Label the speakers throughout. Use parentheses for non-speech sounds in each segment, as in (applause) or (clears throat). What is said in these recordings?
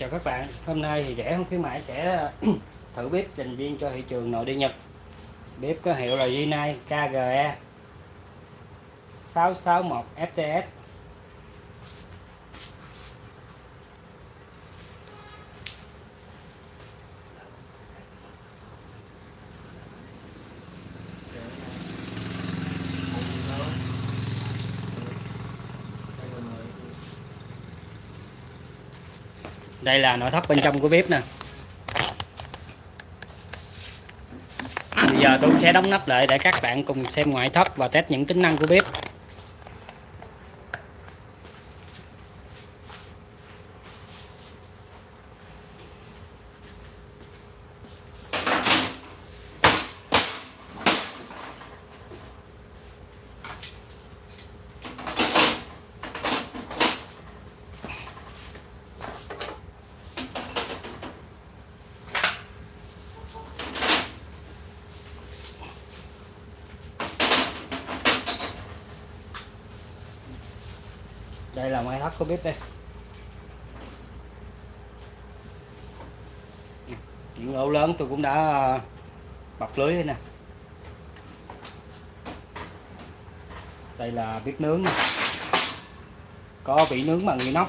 Speaker 1: Chào các bạn, hôm nay thì rẻ không khuyến mãi sẽ (clears throat) thử bếp dành riêng cho thị trường nội địa Nhật. Bếp có hiệu là Rinnai KGE 661 FTS Đây là nội thất bên trong của bếp nè. Bây giờ tôi sẽ đóng nắp lại để các bạn cùng xem ngoại thất và test những tính năng của bếp. Đây là máy thất của bếp đây. Những ổ lớn, tôi cũng đã à, bọc lưới đây nè. Đây là bếp nướng có bị nướng bằng inox.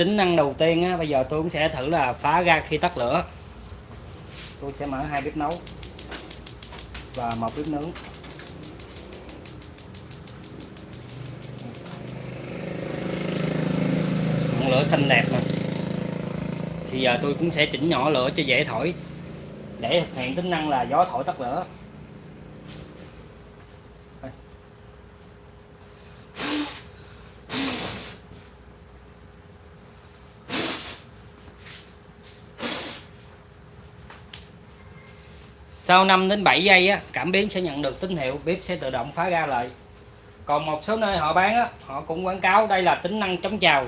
Speaker 1: Tính năng đầu tiên á, bây giờ tôi cũng sẽ thử là phá ra khi tắt lửa. Tôi sẽ mở hai bếp nấu và một bếp nướng. Ngọn lửa xanh đẹp mà. Thì giờ tôi cũng sẽ chỉnh nhỏ lửa cho dễ thổi. Để thực hiện tính năng là gió thổi tắt lửa. Sau 5 đến 7 giây á, cảm biến sẽ nhận được tín hiệu bếp sẽ tự động phá ra lại. Còn một số nơi họ bán á, họ cũng quảng cáo đây là tính năng chống trào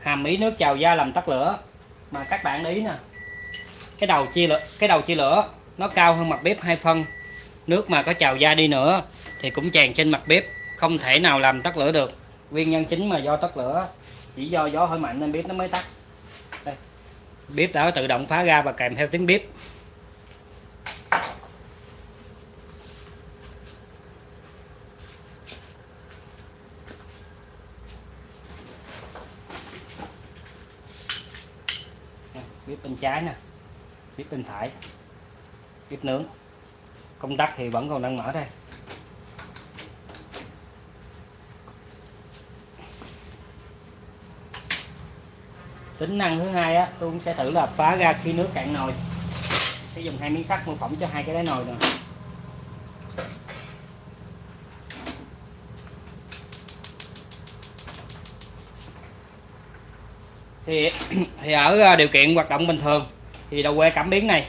Speaker 1: hàm ý nước trào da làm tắt lửa. Mà các bạn ý nè cái đầu chia lửa cái đầu chia lửa nó cao hơn mặt bếp hai phân. Nước mà có trào da đi nữa thì cũng tràn trên mặt bếp không thể nào làm tắt lửa được. Nguyên nhân chính mà do tắt lửa chỉ do gió hơi mạnh nên bếp nó mới tắt. Đây. bếp đã tự động phá ra và kèm theo tiếng bếp. Bếp bên trái nè. Bếp bên phải. Bếp nướng. Công tắc thì vẫn còn đang mở đây. Tính năng thứ hai á, tôi cũng sẽ thử là phá ra khi nước cạn nồi. Sẽ dùng hai miếng sắt mô phỏng cho hai cái đáy nồi nè. Thì (clears throat) thì ở à, điều kiện hoạt động bình thường, thì đầu que cảm biến này,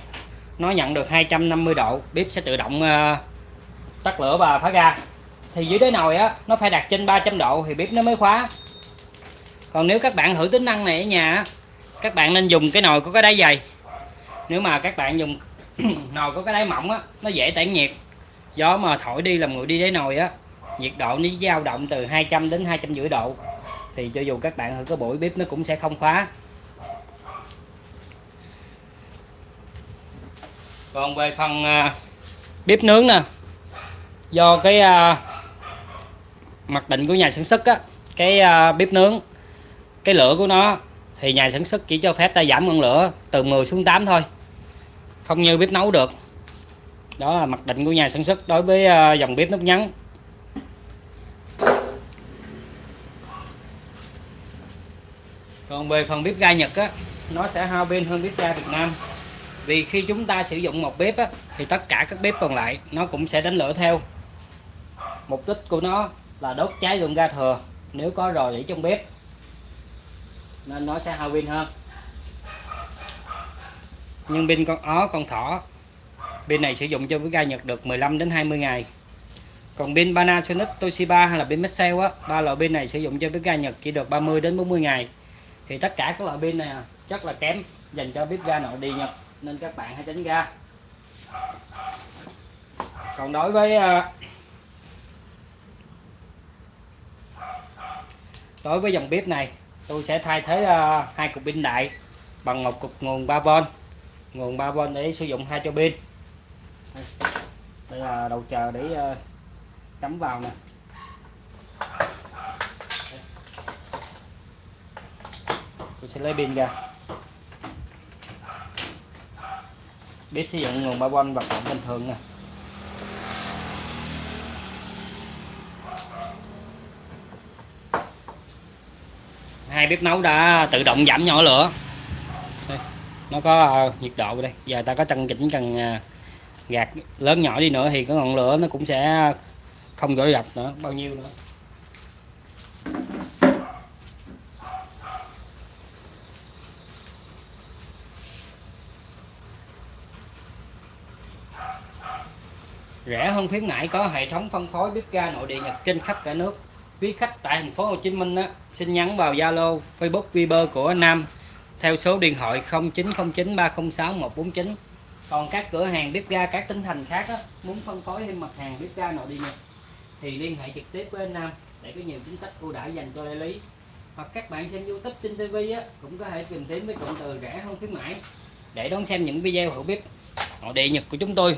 Speaker 1: nó nhận được 250 độ, bếp sẽ tự động à, tắt lửa và phá ra thì dưới đáy nồi á, nó phải đặt trên 300 độ thì bếp nó mới khóa. Còn nếu các bạn thử tính năng này ở nhà các bạn nên dùng cái nồi có cái đáy dày. Nếu mà các bạn dùng (clears throat) nồi có cái đáy mỏng á, nó dễ tản nhiệt. Gió mà thổi đi làm nguội đi đáy nồi á, nhiệt độ nó dao động từ 200 đến 250 độ thì cho dù các bạn thử có buổi bếp nó cũng sẽ không khóa. Còn về phần à, bếp nướng nè, do cái à, mặc định của nhà sản xuất á, cái à, bếp nướng, cái lửa của nó, thì nhà sản xuất chỉ cho phép ta giảm ngọn lửa từ 10 xuống 8 thôi. Không như bếp nấu được. Đó là mặc định của nhà sản xuất đối với dòng bếp nút nhắn còn về phần bếp ga Nhật á nó sẽ hao pin hơn bếp ga Việt Nam. Vì khi chúng ta sử dụng một bếp á, thì tất cả các bếp còn lại nó cũng sẽ đánh lửa theo. Mục đích của nó là đốt cháy lượng ga thừa nếu có rò rỉ trong bếp nên nó sẽ hao pin hơn. Nhưng pin con ó con thỏ pin này sử dụng cho bếp ga Nhật được 15 đến 20 ngày. Còn pin Panasonic Toshiba hay là pin Maxell á ba loại pin này sử dụng cho bếp ga Nhật chỉ được 30 đến 40 ngày thì tất cả các loại pin này à, chắc là kém dành cho bếp ga nội địa nhật, nên các bạn hãy tránh ga còn đối với à, đối với dòng bếp này, tôi sẽ thay thế à, hai cục pin đại bằng một cục nguồn 3V nguồn 3V để sử dụng hai cho pin. Đây là đầu chờ để cắm vào nè. Tôi sẽ lấy pin ra. Bếp sử dụng nguồn 3V và động bình thường nè. Hai bếp nấu đã tự động giảm nhỏ lửa. Đây, nó có uh, nhiệt độ đây. Giờ ta có tăng chỉnh cần uh, gạt lớn nhỏ đi nữa thì cái ngọn lửa nó cũng sẽ không gỡ gạch nữa. Bao nhiêu nữa? Rẻ hơn khuyến mãi có hệ thống phân phối bếp ga nội địa Nhật trên khắp cả nước quý khách tại thành phố Hồ Chí Minh á, xin nhắn vào Zalo, Facebook, Viber của Nam theo số điện thoại 0909 306 149. Còn các cửa hàng bếp ga các tỉnh thành khác á, muốn phân phối thêm mặt hàng bếp ga nội địa Nhật thì liên hệ trực tiếp với anh Nam để có nhiều chính sách ưu đãi dành cho đại lý. Hoặc các bạn xem YouTube trên TV á, cũng có thể tìm kiếm với cụm từ rẻ hơn khuyến mãi để đón xem những video hữu bếp nội địa Nhật của chúng tôi.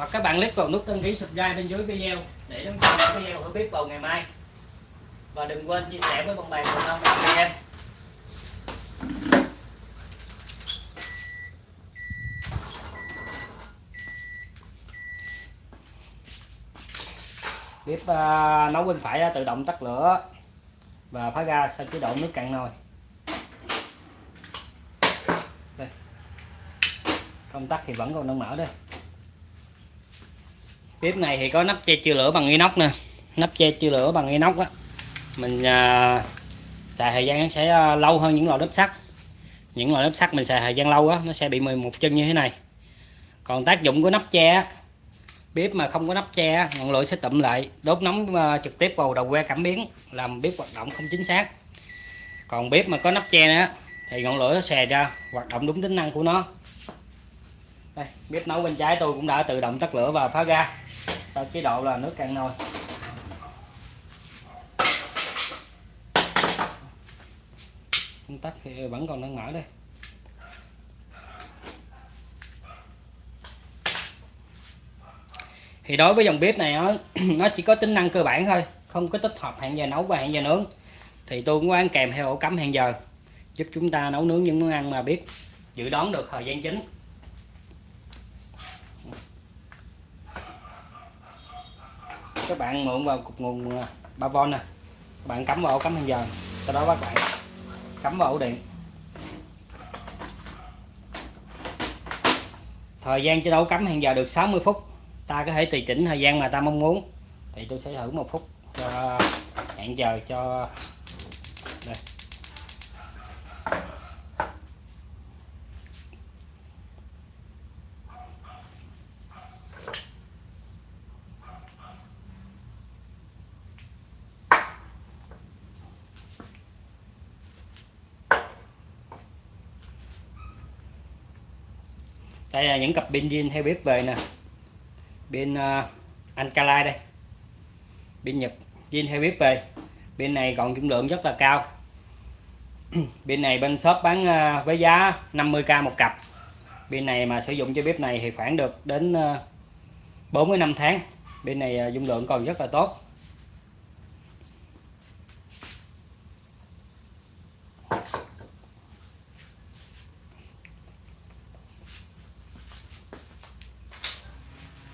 Speaker 1: Hoặc các bạn click vào nút đăng ký subscribe bên dưới video để đón xem những video hữu bếp vào ngày mai. Và đừng quên chia sẻ với bạn bè cùng nhau anh em bếp uh, nấu bên phải uh, tự động tắt lửa và phá ra sang chế độ nước cạn nồi. Đây. Công tắc thì vẫn còn đang mở đây bếp này thì có nắp che chưa lửa bằng inox nè. Nắp che chưa lửa bằng inox á. Mình à, xài thời gian nó sẽ à, lâu hơn những loại lớp sắt. Những loại lớp sắt mình xài thời gian lâu á nó sẽ bị mười một chân như thế này. Còn tác dụng của nắp che bếp mà không có nắp che ngọn lửa sẽ tụm lại đốt nóng à, trực tiếp vào đầu que cảm biến làm bếp hoạt động không chính xác. Còn bếp mà có nắp che nữa thì ngọn lửa nó xè ra hoạt động đúng tính năng của nó. Đây, bếp nấu bên trái tôi cũng đã tự động tắt lửa và phá ra sau chế độ là nước cạn nồi? Công tắc thì vẫn còn đang mở đây. Thì đối với dòng bếp này nó, (clears throat) nó chỉ có tính năng cơ bản thôi không có tích hợp hẹn giờ nấu và hẹn giờ nướng. Thì tôi cũng có ăn kèm theo ổ cắm hẹn giờ giúp chúng ta nấu nướng những món ăn mà biết dự đoán được thời gian chính. Các bạn mượn vào cục nguồn à, 3V nè. Các bạn cắm vào ổ cắm hẹn giờ, sau đó các bạn cắm vào ổ điện. Thời gian cho đấu cắm hàng giờ được 60 phút. Ta có thể tùy chỉnh thời gian mà ta mong muốn. Thì tôi sẽ thử một phút cho hẹn giờ cho đây là những cặp pin zin theo bếp về nè. Pin à, uh, Ancalite đây. Pin Nhật zin theo bếp về pin này còn dung lượng rất là cao. (clears throat) Pin này bên shop bán uh, với giá 50k một cặp. Pin này mà sử dụng cho bếp này thì khoảng được đến à, uh, 4 năm tháng. Pin này uh, dung lượng còn rất là tốt.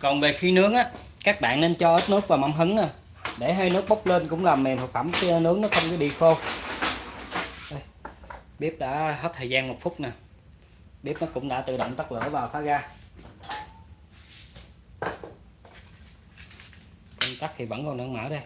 Speaker 1: Còn về khi nướng á, các bạn nên cho ít nước vào mâm hứng nè. Để hơi nước bốc lên cũng làm mềm thực phẩm khi nướng nó không có bị khô. Đây. bếp đã hết thời gian một phút nè. Bếp nó cũng đã tự động tắt lửa và phá ra. Công tắc thì vẫn còn đang mở đây.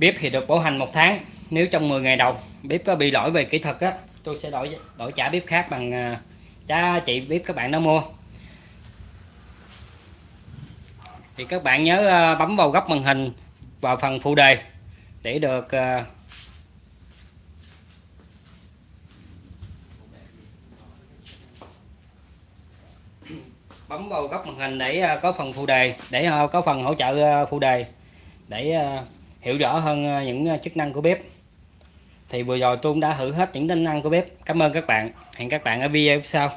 Speaker 1: Bếp thì được bảo hành một tháng nếu trong 10 ngày đầu bếp có bị lỗi về kỹ thuật á tôi sẽ đổi đổi trả bếp khác bằng à, giá trị bếp các bạn đã mua. Thì các bạn nhớ à, bấm vào góc màn hình vào phần phụ đề để được à, bấm vào góc màn hình để à, có phần phụ đề để có phần hỗ trợ phụ đề để hiểu rõ hơn ờ, những ờ, chức năng của bếp. Thì vừa rồi tôi cũng đã thử hết những tính năng của bếp. Cảm ơn các bạn. Hẹn các bạn ở video sau.